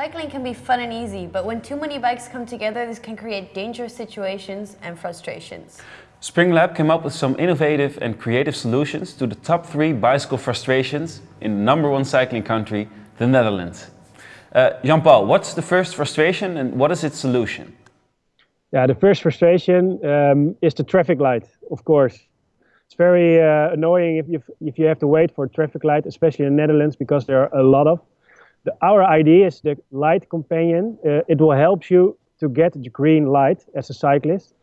Cycling can be fun and easy, but when too many bikes come together, this can create dangerous situations and frustrations. Springlab came up with some innovative and creative solutions to the top three bicycle frustrations in the number one cycling country, the Netherlands. Uh, Jean-Paul, what's the first frustration and what is its solution? Yeah, the first frustration um, is the traffic light, of course. It's very uh, annoying if you, if you have to wait for a traffic light, especially in the Netherlands, because there are a lot of. The, our idea is the light companion. Uh, it will help you to get the green light as a cyclist.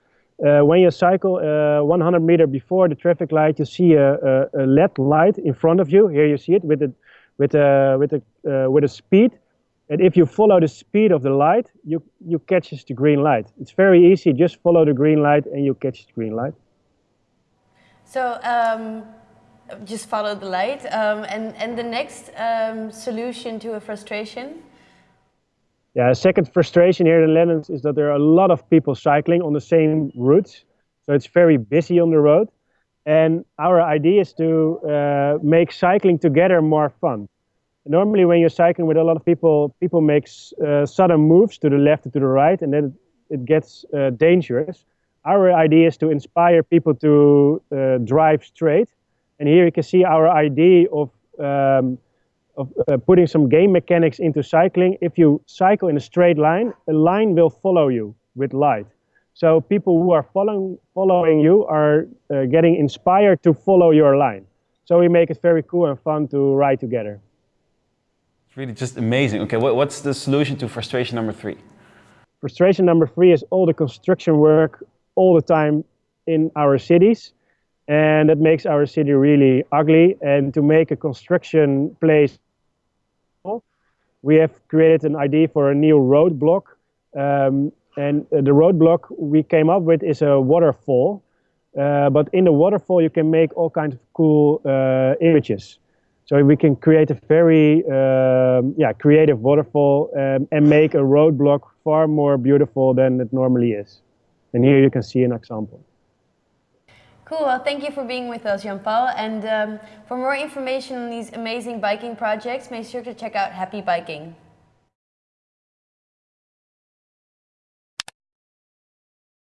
Uh, when you cycle uh, 100 meter before the traffic light, you see a, a, a, LED light in front of you. Here you see it with a, with a, with a, uh, with a speed. And if you follow the speed of the light, you, you catch the green light. It's very easy. Just follow the green light and you catch the green light. So um, just follow the light. Um, and, and the next um, solution to a frustration? Yeah, a second frustration here in the is that there are a lot of people cycling on the same routes. So it's very busy on the road. And our idea is to uh, make cycling together more fun. Normally when you're cycling with a lot of people, people make uh, sudden moves to the left and to the right, and then it gets uh, dangerous. Our idea is to inspire people to uh, drive straight and here you can see our idea of, um, of uh, putting some game mechanics into cycling. If you cycle in a straight line, a line will follow you with light. So people who are following, following you are uh, getting inspired to follow your line. So we make it very cool and fun to ride together. It's really just amazing. Okay, what, what's the solution to frustration number three? Frustration number three is all the construction work all the time in our cities and that makes our city really ugly. And to make a construction place, we have created an idea for a new roadblock. Um, and the roadblock we came up with is a waterfall. Uh, but in the waterfall, you can make all kinds of cool uh, images. So we can create a very um, yeah, creative waterfall um, and make a roadblock far more beautiful than it normally is. And here you can see an example. Cool, well thank you for being with us Jean-Paul and um, for more information on these amazing biking projects make sure to check out Happy Biking.